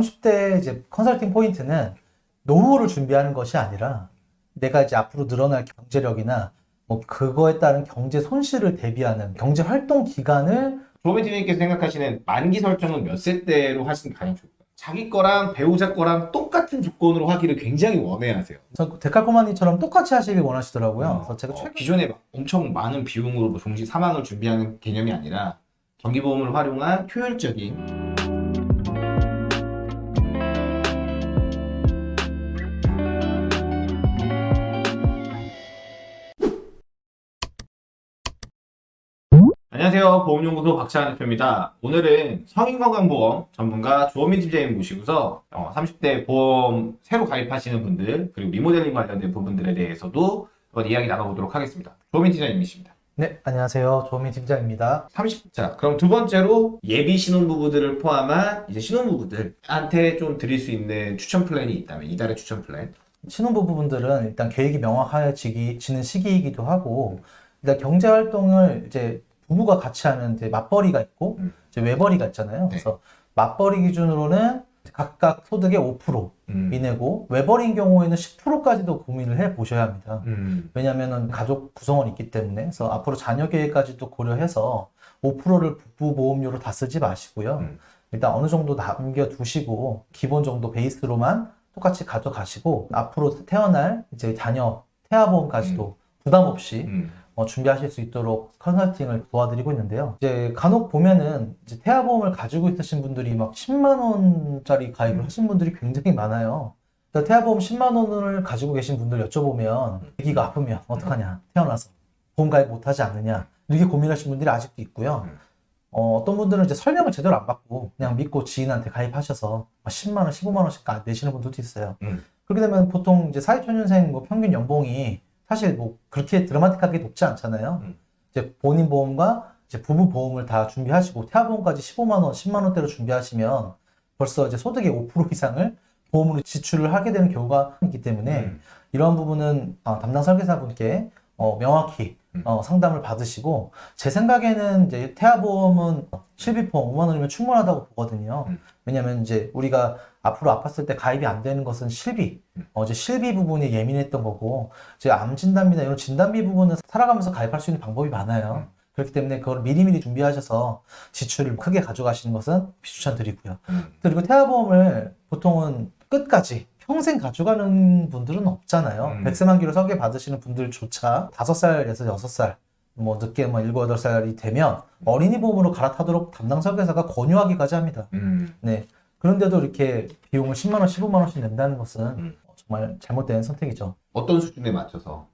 30대 이제 컨설팅 포인트는 노후를 준비하는 것이 아니라 내가 이제 앞으로 늘어날 경제력이나 뭐 그거에 따른 경제 손실을 대비하는 경제 활동 기간을 조매진님께서 생각하시는 만기 설정은 몇 세 때로 하시는 게 가장 좋을까요? 자기 거랑 배우자 거랑 똑같은 조건으로 하기를 굉장히 원해하세요. 저 데칼코마니처럼 똑같이 하시길 원하시더라고요. 어, 그래서 제가 어, 최근 기존에 막 엄청 많은 비용으로 뭐 종시 사망을 준비하는 개념이 아니라 정기보험을 활용한 효율적인 안녕하세요. 보험연구소 박찬환 대표입니다. 오늘은 성인건강보험 전문가 조원민 팀장님 모시고서 어, 30대 보험 새로 가입하시는 분들 그리고 리모델링 관련된 부분들에 대해서도 한번 이야기 나눠보도록 하겠습니다. 조원민 팀장님이십니다. 네 안녕하세요 조민 팀장입니다. 30자 그럼 두 번째로 예비 신혼부부들을 포함한 이제 신혼부부들한테 좀 드릴 수 있는 추천 플랜이 있다면 이달의 추천 플랜 신혼부부분들은 일단 계획이 명확해지는 시기이기도 하고 일단 경제 활동을 이제 부부가 같이 하는 이제 맞벌이가 있고 음. 이제 외벌이가 있잖아요. 네. 그래서 맞벌이 기준으로는 각각 소득의 5% 음. 이내고 외벌이인 경우에는 10%까지도 고민을 해 보셔야 합니다. 음. 왜냐하면 가족 구성원이 있기 때문에 그래서 앞으로 자녀 계획까지도 고려해서 5%를 부부 보험료로 다 쓰지 마시고요. 음. 일단 어느 정도 남겨 두시고 기본 정도 베이스로만 똑같이 가져가시고 앞으로 태어날 이제 자녀 태아보험까지도 부담 없이 음. 어, 준비하실 수 있도록 컨설팅을 도와드리고 있는데요. 이제 간혹 보면은 이제 태아보험을 가지고 있으신 분들이 막 10만 원짜리 가입을 음. 하신 분들이 굉장히 많아요. 그래서 태아보험 10만 원을 가지고 계신 분들 여쭤보면 아기가 아프면 어떡하냐 태어나서 보험 가입 못하지 않느냐 이렇게 고민하시는 분들이 아직도 있고요. 음. 어, 어떤 분들은 이제 설명을 제대로 안 받고 그냥 믿고 지인한테 가입하셔서 10만 원, 15만 원씩 내시는 분들도 있어요. 음. 그렇게 되면 보통 이제 사회초년생 뭐 평균 연봉이 사실 뭐 그렇게 드라마틱하게 높지 않잖아요. 음. 이제 본인 보험과 이제 부부 보험을 다 준비하시고 태아 보험까지 15만 원, 10만 원대로 준비하시면 벌써 이제 소득의 5% 이상을 보험으로 지출을 하게 되는 경우가 있기 때문에 음. 이러한 부분은 어, 담당 설계사분께 어, 명확히 음. 어, 상담을 받으시고 제 생각에는 이제 태아보험은 실비보험 5만 원이면 충분하다고 보거든요. 음. 왜냐하면 이제 우리가 앞으로 아팠을 때 가입이 안 되는 것은 실비, 음. 어, 이제 실비 부분이 예민했던 거고 제암 진단비나 이런 진단비 부분은 살아가면서 가입할 수 있는 방법이 많아요. 음. 그렇기 때문에 그걸 미리미리 준비하셔서 지출을 크게 가져가시는 것은 추천드리고요. 음. 그리고 태아보험을 보통은 끝까지 평생 가져가는 분들은 없잖아요. 음. 백세 만기로 설계 받으시는 분들조차 다섯 살에서 여섯 살, 뭐 늦게 뭐 일곱 여덟 살이 되면 어린이 보험으로 갈아타도록 담당 설계사가 권유하기까지 합니다. 음. 네. 그런데도 이렇게 비용을 10만 원, 15만 원씩 낸다는 것은 음. 정말 잘못된 선택이죠. 어떤 수준에 맞춰서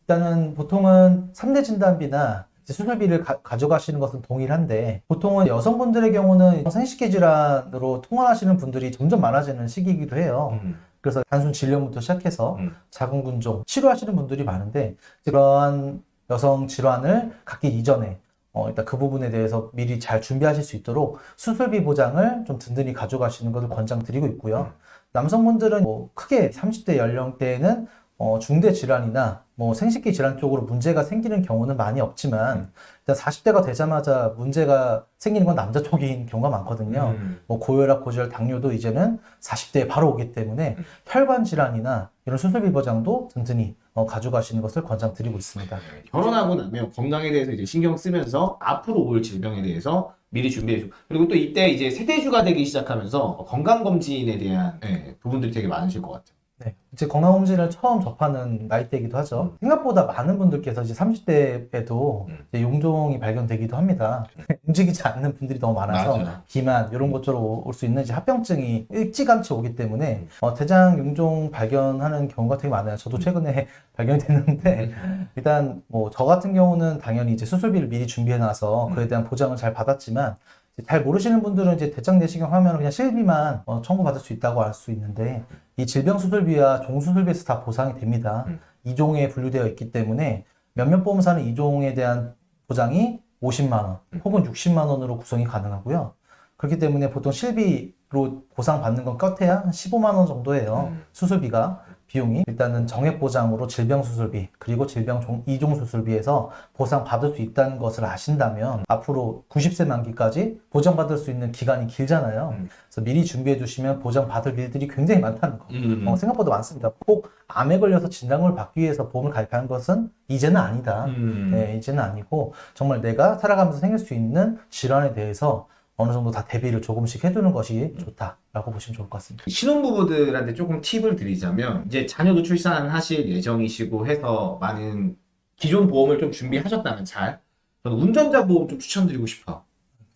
일단은 보통은 3대 진단비나 수술비를 가, 져가시는 것은 동일한데 보통은 여성분들의 경우는 생식기 질환으로 통원하시는 분들이 점점 많아지는 시기이기도 해요. 음. 그래서 단순 질염부터 시작해서 음. 자궁근종 치료하시는 분들이 많은데 그러한 여성 질환을 갖기 이전에 어, 일단 그 부분에 대해서 미리 잘 준비하실 수 있도록 수술비 보장을 좀 든든히 가져가시는 것을 권장드리고 있고요. 남성분들은 뭐 크게 30대 연령대에는 어, 중대 질환이나 뭐 생식기 질환 쪽으로 문제가 생기는 경우는 많이 없지만 일단 40대가 되자마자 문제가 생기는 건 남자 쪽인 경우가 많거든요. 음. 뭐 고혈압, 고지혈, 당뇨도 이제는 40대에 바로 오기 때문에 음. 혈관 질환이나 이런 수술비 보장도 든든히 어, 가져가시는 것을 권장드리고 있습니다. 결혼하고 나면 건강에 대해서 이제 신경 쓰면서 앞으로 올 질병에 대해서 미리 준비해주고 그리고 또 이때 이제 세대주가 되기 시작하면서 건강검진에 대한 예, 부분들이 되게 많으실 것 같아요. 네, 이제 건강검진을 처음 접하는 나이대이기도 하죠. 생각보다 많은 분들께서 이제 30대에도 음. 용종이 발견되기도 합니다. 움직이지 않는 분들이 너무 많아서 맞아요. 비만 이런 것으로 올수 있는 이제 합병증이 일찌감치 오기 때문에 음. 어, 대장 용종 발견하는 경우가 되게 많아요. 저도 최근에 발견이 됐는데 일단 뭐 저 같은 경우는 당연히 이제 수술비를 미리 준비해놔서 음. 그에 대한 보장을 잘 받았지만 이제 잘 모르시는 분들은 이제 대장 내시경 하면 그냥 실비만 어, 청구받을 수 있다고 알 수 있는데 이 질병 수술비와 종수술비에서 다 보상이 됩니다. 음. 이종에 분류되어 있기 때문에 몇몇 보험사는 이종에 대한 보장이 50만 원 음. 혹은 60만 원으로 구성이 가능하고요. 그렇기 때문에 보통 실비로 보상받는 건 껏해야 한 15만 원 정도예요. 음. 수술비가. 비용이 일단은 정액 보장으로 질병 수술비 그리고 질병 종- 이종 수술비에서 보상 받을 수 있다는 것을 아신다면 앞으로 90세 만기까지 보장받을 수 있는 기간이 길잖아요. 음. 그래서 미리 준비해 두시면 보장받을 일들이 굉장히 많다는 거. 음. 어, 생각보다 많습니다. 꼭 암에 걸려서 진단을 받기 위해서 보험을 가입하는 것은 이제는 아니다. 음. 네, 이제는 아니고 정말 내가 살아가면서 생길 수 있는 질환에 대해서 어느 정도 다 대비를 조금씩 해두는 것이 좋다라고 보시면 좋을 것 같습니다. 신혼부부들한테 조금 팁을 드리자면 이제 자녀도 출산하실 예정이시고 해서 많은 기존 보험을 좀 준비하셨다면 잘 저는 운전자 보험 좀 추천드리고 싶어.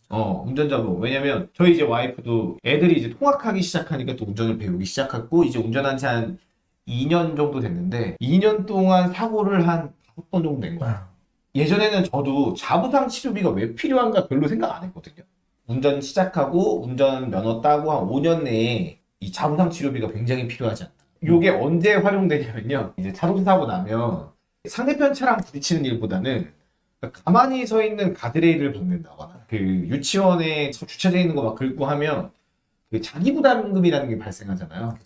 어, 운전자 보험. 왜냐면 저희 이제 와이프도 애들이 이제 통학하기 시작하니까 또 운전을 배우기 시작했고 이제 운전한 지 한 2년 정도 됐는데 2년 동안 사고를 한 5번 정도 낸 거야. 예전에는 저도 자부상 치료비가 왜 필요한가 별로 생각 안 했거든요. 운전 시작하고 운전 면허 따고 한 5년 내에 이 자부상 치료비가 굉장히 필요하지 않다. 요게 언제 활용되냐면요. 이제 자동차 사고 나면 상대편 차랑 부딪히는 일보다는 가만히 서 있는 가드레일을 받는다거나 그 유치원에 주차되어 있는 거 막 긁고 하면 그 자기 부담금이라는 게 발생하잖아요.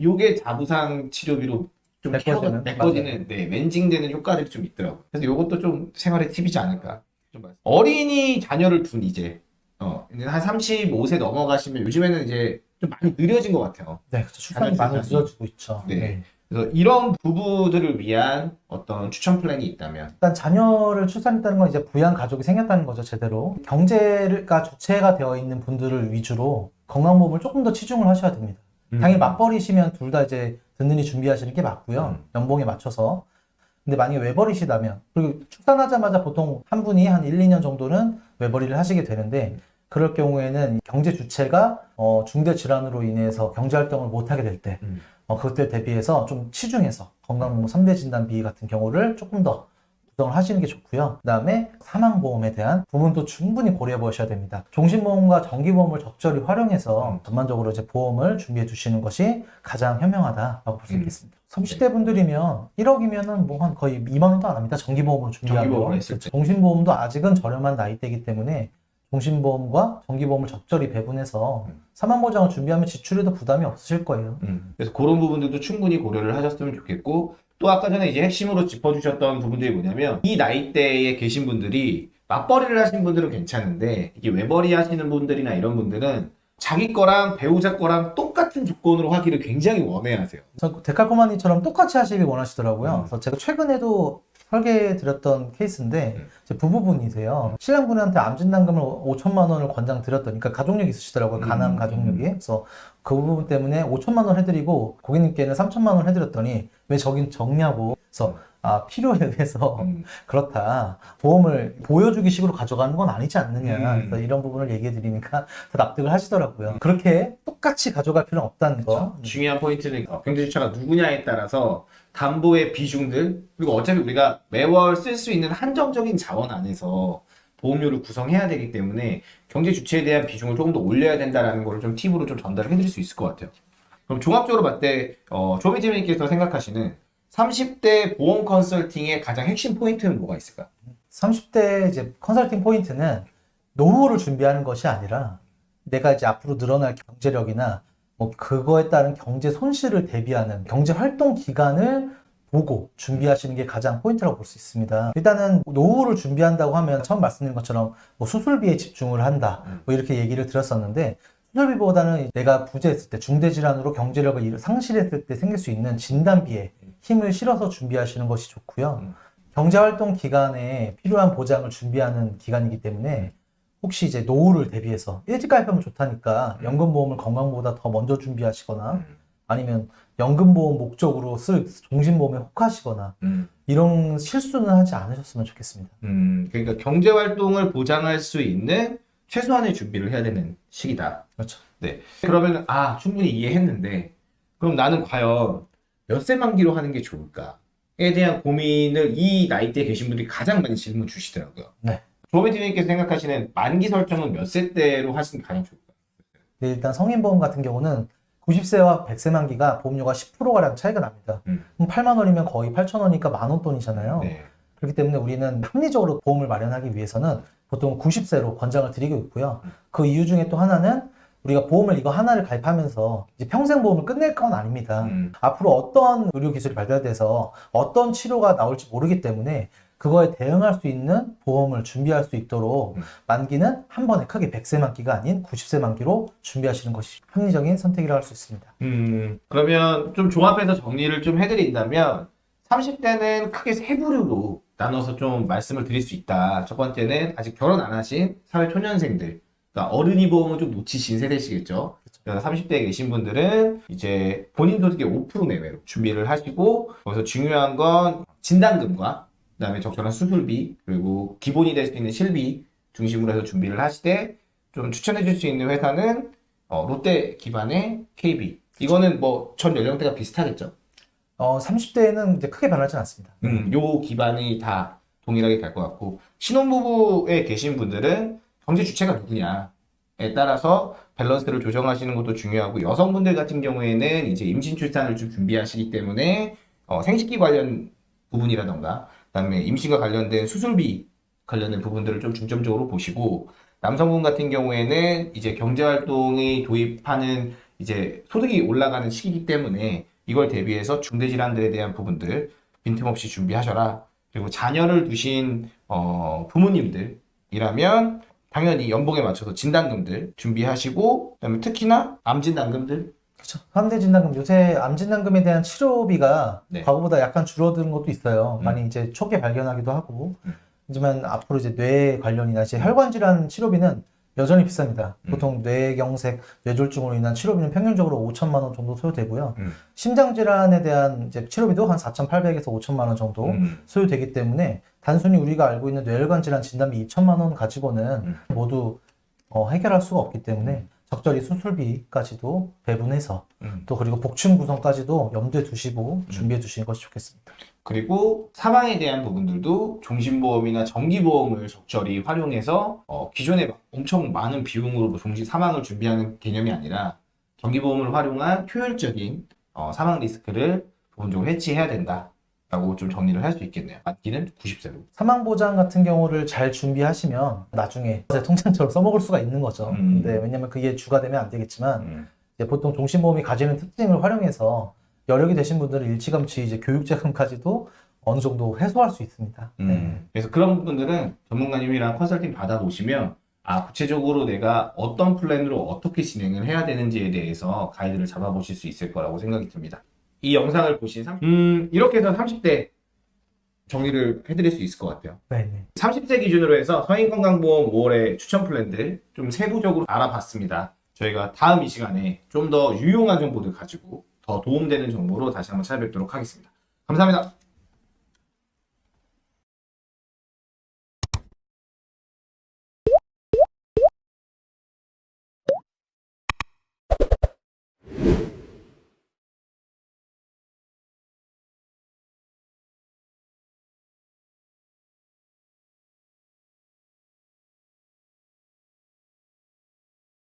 요게 자부상 치료비로 좀 메꿔지는? 네, 멘징되는 효과들이 좀 있더라고요. 그래서 요것도 좀 생활의 팁이지 않을까. 좀 말씀- 어린이 자녀를 둔 이제 어, 이제 한 35세 넘어가시면 요즘에는 이제 좀 많이 느려진 것 같아요. 네, 그렇죠. 출산이 많이. 늦어지고 있죠. 네. 네. 그래서 이런 부부들을 위한 어떤 추천 플랜이 있다면 일단 자녀를 출산했다는 건 이제 부양 가족이 생겼다는 거죠, 제대로. 경제가 주체가 되어 있는 분들을 위주로 건강보험을 조금 더 치중을 하셔야 됩니다. 당연히 맞벌이시면 둘 다 이제 든든히 준비하시는 게 맞고요. 음. 연봉에 맞춰서. 근데 만약에 외벌이시다면, 그리고 출산하자마자 보통 한 분이 한 1, 2년 정도는 외벌이를 하시게 되는데, 그럴 경우에는 경제 주체가 어, 중대 질환으로 인해서 경제 활동을 못 하게 될 때, 음. 어, 그때 대비해서 좀 치중해서 건강보험 3대 진단비 같은 경우를 조금 더 구성을 하시는 게 좋고요. 그 다음에 사망보험에 대한 부분도 충분히 고려해 보셔야 됩니다. 종신보험과 정기보험을 적절히 활용해서 음. 전반적으로 이제 보험을 준비해 두시는 것이 가장 현명하다라고 볼수 음. 있겠습니다. 30대 분들이면 1억이면은 뭐 한 거의 2만 원도 안 합니다. 정기보험을 했을 때. 종신보험도 아직은 저렴한 나이대이기 때문에 종신보험과 정기보험을 적절히 배분해서 음. 사망보장을 준비하면 지출에도 부담이 없으실 거예요. 음. 그래서 그런 부분들도 충분히 고려를 하셨으면 좋겠고 또 아까 전에 이제 핵심으로 짚어주셨던 부분들이 뭐냐면 이 나이대에 계신 분들이 맞벌이를 하신 분들은 괜찮은데 이게 외벌이 하시는 분들이나 이런 분들은 자기 거랑 배우자 거랑 똑같은 조건으로 하기를 굉장히 원해 하세요. 그래서 데칼코마니처럼 똑같이 하시길 원하시더라고요. 음. 그래서 제가 최근에도 설계해 드렸던 케이스인데 음. 이제 부부분이세요. 신랑분한테 암 진단금을 5천만 원을 권장 드렸더니 그러니까 가족력 있으시더라고요. 음. 가남 가족력이. 그래서 그 부분 때문에 5천만 원 해드리고 고객님께는 3천만 원 해드렸더니 왜 저긴 적냐고. 그래서 아 필요에 의해서 음. 그렇다. 보험을 보여주기 식으로 가져가는 건 아니지 않느냐. 음. 이런 부분을 얘기해 드리니까 더 납득을 하시더라고요. 그렇게 똑같이 가져갈 필요는 없다는 거. 중요한 포인트는 어, 경제주체가 누구냐에 따라서 담보의 비중들 그리고 어차피 우리가 매월 쓸 수 있는 한정적인 자원 안에서 보험료를 구성해야 되기 때문에 경제 주체에 대한 비중을 조금 더 올려야 된다라는 거를 좀 팁으로 좀 전달해 드릴 수 있을 것 같아요. 그럼 종합적으로 봤을 때 어, 조비팀님께서 생각하시는 30대 보험 컨설팅의 가장 핵심 포인트는 뭐가 있을까? 30대 이제 컨설팅 포인트는 노후를 준비하는 것이 아니라 내가 이제 앞으로 늘어날 경제력이나 뭐 그거에 따른 경제 손실을 대비하는 경제 활동 기간을 보고 준비하시는 게 가장 포인트라고 볼 수 있습니다. 일단은 노후를 준비한다고 하면 처음 말씀드린 것처럼 뭐 수술비에 집중을 한다. 음. 뭐 이렇게 얘기를 드렸었는데 수술비보다는 내가 부재했을 때 중대질환으로 경제력을 잃- 상실했을 때 생길 수 있는 진단비에 힘을 실어서 준비하시는 것이 좋고요. 음. 경제활동 기간에 필요한 보장을 준비하는 기간이기 때문에 혹시 이제 노후를 대비해서 일찍 가입하면 좋다니까 음. 연금보험을 건강보다 더 먼저 준비하시거나 음. 아니면 연금보험 목적으로 쓸 종신보험에 혹하시거나 음. 이런 실수는 하지 않으셨으면 좋겠습니다. 음, 그러니까 경제 활동을 보장할 수 있는 최소한의 준비를 해야 되는 시기다. 그렇죠. 네. 그러면 아 충분히 이해했는데 그럼 나는 과연 몇세 만기로 하는 게 좋을까에 대한 고민을 이 나이대에 계신 분들이 가장 많이 질문 주시더라고요. 네. 조매진님께서 생각하시는 만기 설정은 몇 세 때로 하시는 게 가장 좋을까요? 네, 일단 성인보험 같은 경우는 90세와 100세 만기가 보험료가 10%가량 차이가 납니다. 음. 그럼 8만 원이면 거의 8천 원이니까 만원 돈이잖아요. 네. 그렇기 때문에 우리는 합리적으로 보험을 마련하기 위해서는 보통 90세로 권장을 드리고 있고요. 음. 그 이유 중에 또 하나는 우리가 보험을 이거 하나를 가입하면서 이제 평생 보험을 끝낼 건 아닙니다. 음. 앞으로 어떤 의료 기술이 발달돼서 어떤 치료가 나올지 모르기 때문에 그거에 대응할 수 있는 보험을 준비할 수 있도록 음. 만기는 한 번에 크게 100세 만기가 아닌 90세 만기로 준비하시는 것이 합리적인 선택이라고 할수 있습니다. 음, 그러면 좀 종합해서 정리를 좀 해드린다면 30대는 크게 세 부류로 나눠서 좀 말씀을 드릴 수 있다. 첫 번째는 아직 결혼 안 하신 사회 초년생들, 그러니까 어른이 보험을 좀 놓치신 세대시겠죠. 그래서 30대에 계신 분들은 이제 본인 소득의 5% 내외로 준비를 하시고 거기서 중요한 건 진단금과 그 다음에 적절한 수술비 그리고 기본이 될 수 있는 실비 중심으로 해서 준비를 하시되 좀 추천해 줄 수 있는 회사는 어, 롯데 기반의 KB. 이거는 뭐 전 연령대가 비슷하겠죠. 어, 30대에는 이제 크게 변하지 않습니다. 음, 요 기반이 다 동일하게 갈 것 같고 신혼부부에 계신 분들은 경제 주체가 누구냐에 따라서 밸런스를 조정하시는 것도 중요하고 여성분들 같은 경우에는 이제 임신 출산을 좀 준비하시기 때문에 어, 생식기 관련 부분이라던가 그다음에 임신과 관련된 수술비 관련된 부분들을 좀 중점적으로 보시고 남성분 같은 경우에는 이제 경제활동이 도입하는 이제 소득이 올라가는 시기이기 때문에 이걸 대비해서 중대질환들에 대한 부분들 빈틈없이 준비하셔라. 그리고 자녀를 두신 어, 부모님들이라면 당연히 연봉에 맞춰서 진단금들 준비하시고 그다음에 특히나 암 진단금들 그렇죠. 함대 진단금 요새 암 진단금에 대한 치료비가 네. 과거보다 약간 줄어드는 것도 있어요. 음. 많이 이제 초기에 발견하기도 하고. 음. 하지만 앞으로 이제 뇌 관련이나 이제 혈관 질환 치료비는 여전히 비쌉니다. 음. 보통 뇌경색, 뇌졸중으로 인한 치료비는 평균적으로 5천만 원 정도 소요되고요. 음. 심장 질환에 대한 이제 치료비도 한 4,800에서 5천만 원 정도 음. 소요되기 때문에 단순히 우리가 알고 있는 뇌혈관 질환 진단비 2천만 원 가지고는 음. 모두 어, 해결할 수가 없기 때문에 적절히 수술비까지도 배분해서 음. 또 그리고 복층 구성까지도 염두에 두시고 준비해 두시는 것이 좋겠습니다. 그리고 사망에 대한 부분들도 종신보험이나 정기보험을 적절히 활용해서 어, 기존에 막 엄청 많은 비용으로 종신 사망을 준비하는 개념이 아니라 정기보험을 활용한 효율적인 어, 사망 리스크를 부분적으로 해지해야 된다 라고 좀 정리를 할 수 있겠네요. 만기는 90세로. 사망 보장 같은 경우를 잘 준비하시면 나중에 통장처럼 써먹을 수가 있는 거죠. 음. 근데 왜냐면 그게 주가 되면 안 되겠지만 음. 보통 종신보험이 가지는 특징을 활용해서 여력이 되신 분들은 일찌감치 이제 교육자금까지도 어느 정도 해소할 수 있습니다. 네. 음. 그래서 그런 분들은 전문가님이랑 컨설팅 받아보시면 아 구체적으로 내가 어떤 플랜으로 어떻게 진행을 해야 되는지에 대해서 가이드를 잡아보실 수 있을 거라고 생각이 듭니다. 이 영상을 보신 30, 음, 이렇게 해서 30대 정리를 해드릴 수 있을 것 같아요. 네, 네. 30세 기준으로 해서 서인건강보험 5월의 추천 플랜들 좀 세부적으로 알아봤습니다. 저희가 다음 이 시간에 좀 더 유용한 정보들 가지고 더 도움되는 정보로 다시 한번 찾아뵙도록 하겠습니다. 감사합니다.